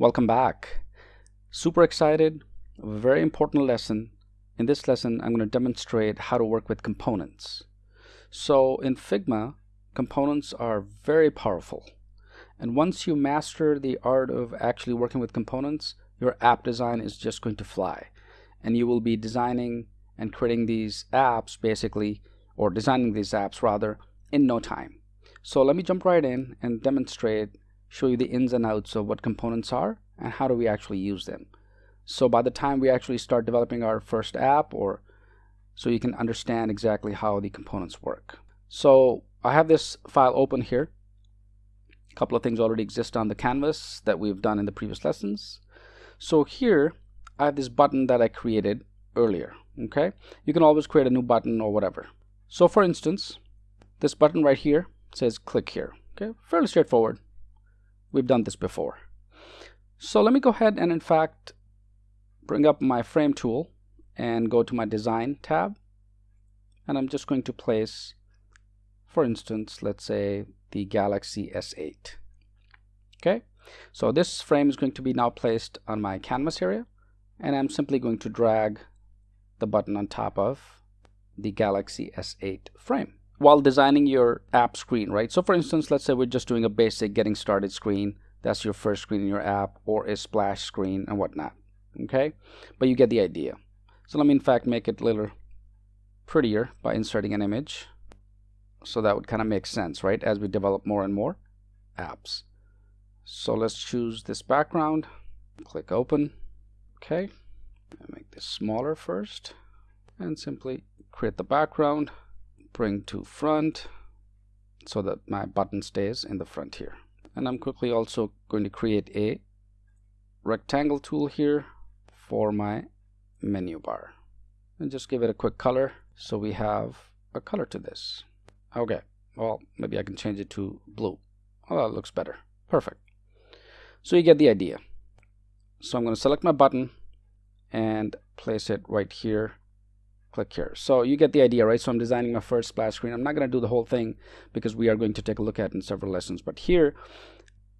Welcome back. Super excited. Very important lesson. In this lesson, I'm going to demonstrate how to work with components. So in Figma, components are very powerful. And once you master the art of actually working with components, your app design is just going to fly. And you will be designing and creating these apps basically, or designing these apps rather, in no time. So let me jump right in and demonstrate show you the ins and outs of what components are and how do we actually use them. So by the time we actually start developing our first app or so you can understand exactly how the components work. So I have this file open here. A couple of things already exist on the canvas that we've done in the previous lessons. So here I have this button that I created earlier. Okay, you can always create a new button or whatever. So for instance, this button right here says click here. Okay, fairly straightforward. We've done this before. So let me go ahead and in fact bring up my frame tool and go to my design tab. And I'm just going to place for instance let's say the Galaxy S8 okay? So this frame is going to be now placed on my canvas area. And I'm simply going to drag the button on top of the Galaxy S8 frame while designing your app screen, right? So for instance, let's say we're just doing a basic getting started screen. That's your first screen in your app or a splash screen and whatnot. Okay, but you get the idea. So let me in fact make it a little prettier by inserting an image. So that would kind of make sense, right? As we develop more and more apps. So let's choose this background, click open. Okay, make this smaller first and simply create the background bring to front so that my button stays in the front here. And I'm quickly also going to create a rectangle tool here for my menu bar. And just give it a quick color so we have a color to this. Okay well maybe I can change it to blue. Oh that looks better. Perfect. So you get the idea. So I'm going to select my button and place it right here click here. So you get the idea right? So I'm designing my first splash screen. I'm not going to do the whole thing because we are going to take a look at in several lessons. But here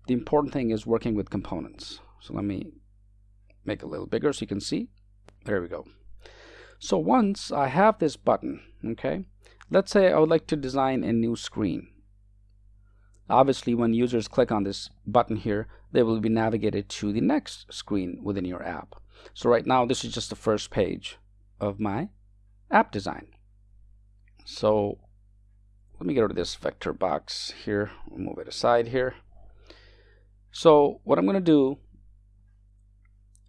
the important thing is working with components. So let me make it a little bigger so you can see. There we go. So once I have this button okay let's say I would like to design a new screen. Obviously when users click on this button here they will be navigated to the next screen within your app. So right now this is just the first page of my app design. So let me get rid of this vector box here, move it aside here. So what I'm going to do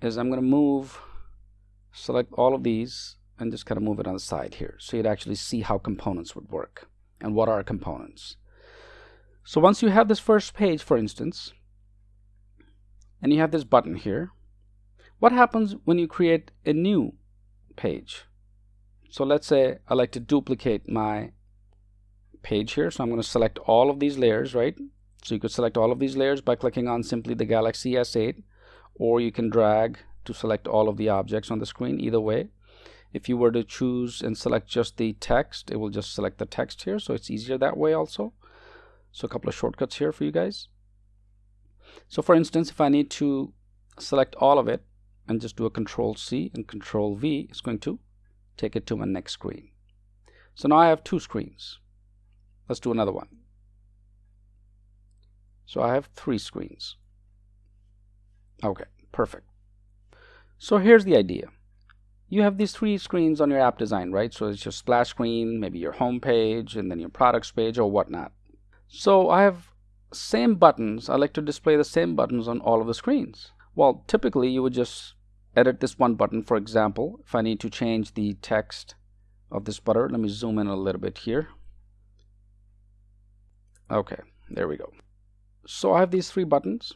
is I'm going to move, select all of these and just kind of move it on the side here so you'd actually see how components would work and what are components. So once you have this first page, for instance, and you have this button here, what happens when you create a new page? So let's say I like to duplicate my page here. So I'm going to select all of these layers, right? So you could select all of these layers by clicking on simply the Galaxy S8 or you can drag to select all of the objects on the screen either way. If you were to choose and select just the text, it will just select the text here. So it's easier that way also. So a couple of shortcuts here for you guys. So for instance, if I need to select all of it and just do a control C and control V, it's going to take it to my next screen. So now I have two screens. Let's do another one. So I have three screens. Okay, perfect. So here's the idea. You have these three screens on your app design, right? So it's your splash screen, maybe your home page, and then your products page or whatnot. So I have same buttons. I like to display the same buttons on all of the screens. Well, typically you would just edit this one button for example. If I need to change the text of this button let me zoom in a little bit here. Okay there we go. So I have these three buttons.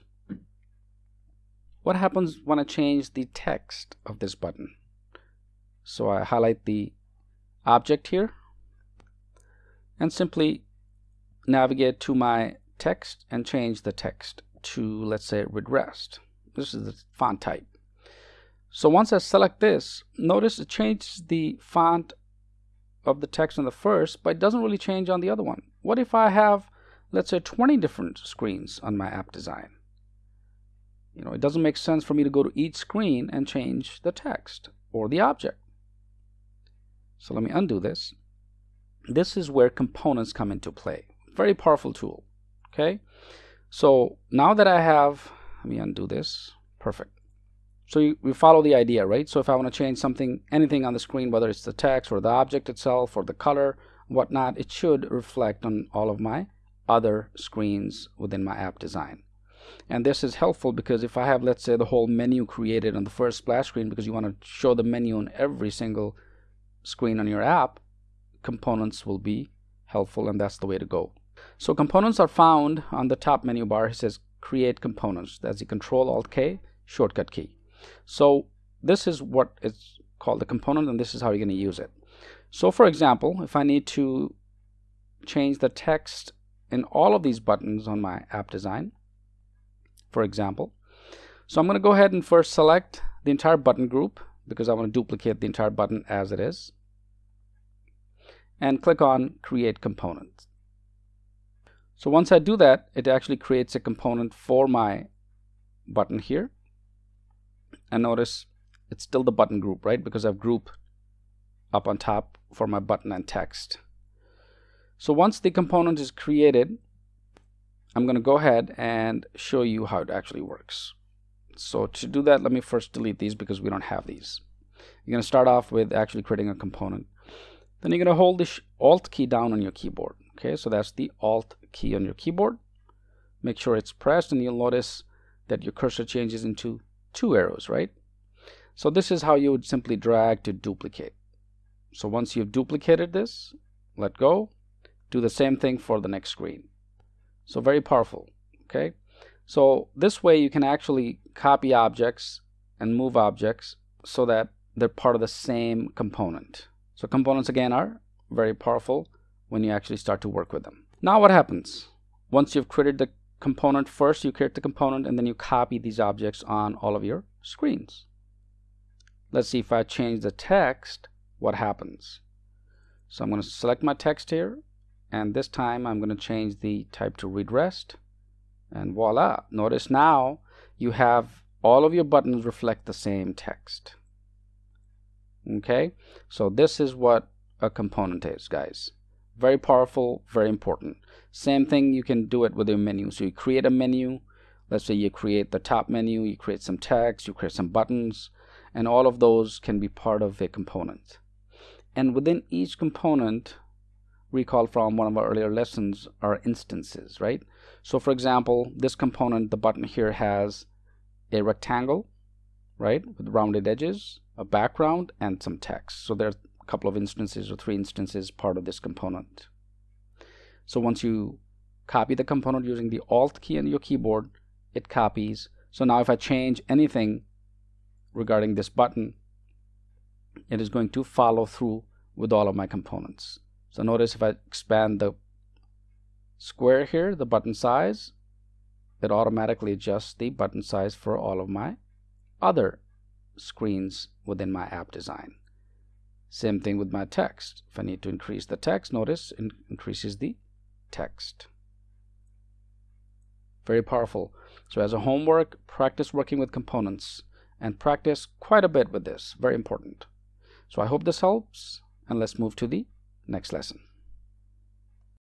What happens when I change the text of this button? So I highlight the object here and simply navigate to my text and change the text to let's say regressed. This is the font type so once I select this, notice it changes the font of the text on the first, but it doesn't really change on the other one. What if I have, let's say, 20 different screens on my app design? You know, it doesn't make sense for me to go to each screen and change the text or the object. So let me undo this. This is where components come into play. Very powerful tool. Okay. So now that I have, let me undo this. Perfect. So you, follow the idea, right? So if I want to change something, anything on the screen, whether it's the text or the object itself or the color, whatnot, it should reflect on all of my other screens within my app design. And this is helpful because if I have, let's say, the whole menu created on the first splash screen because you want to show the menu on every single screen on your app, components will be helpful and that's the way to go. So components are found on the top menu bar. It says create components. That's the control alt K shortcut key. So this is what is called the component and this is how you're going to use it. So for example, if I need to change the text in all of these buttons on my app design, for example, so I'm going to go ahead and first select the entire button group because I want to duplicate the entire button as it is and click on create component. So once I do that, it actually creates a component for my button here. And notice it's still the button group, right? Because I've grouped up on top for my button and text. So once the component is created, I'm going to go ahead and show you how it actually works. So to do that, let me first delete these because we don't have these. You're going to start off with actually creating a component. Then you're going to hold the Alt key down on your keyboard. Okay, so that's the Alt key on your keyboard. Make sure it's pressed and you'll notice that your cursor changes into two arrows, right? So this is how you would simply drag to duplicate. So once you've duplicated this, let go, do the same thing for the next screen. So very powerful, okay? So this way you can actually copy objects and move objects so that they're part of the same component. So components again are very powerful when you actually start to work with them. Now what happens? Once you've created the component first, you create the component and then you copy these objects on all of your screens. Let's see if I change the text, what happens? So I'm going to select my text here and this time I'm going to change the type to read rest and voila notice now you have all of your buttons reflect the same text okay so this is what a component is guys very powerful very important. Same thing you can do it with your menu. So you create a menu. Let's say you create the top menu you create some text you create some buttons and all of those can be part of a component. And within each component recall from one of our earlier lessons are instances right? So for example this component the button here has a rectangle right with rounded edges a background and some text. So there's a couple of instances or three instances part of this component. So once you copy the component using the alt key on your keyboard it copies. So now if I change anything regarding this button it is going to follow through with all of my components. So notice if I expand the square here the button size it automatically adjusts the button size for all of my other screens within my app design. Same thing with my text. If I need to increase the text, notice it increases the text. Very powerful. So as a homework, practice working with components and practice quite a bit with this. Very important. So I hope this helps and let's move to the next lesson.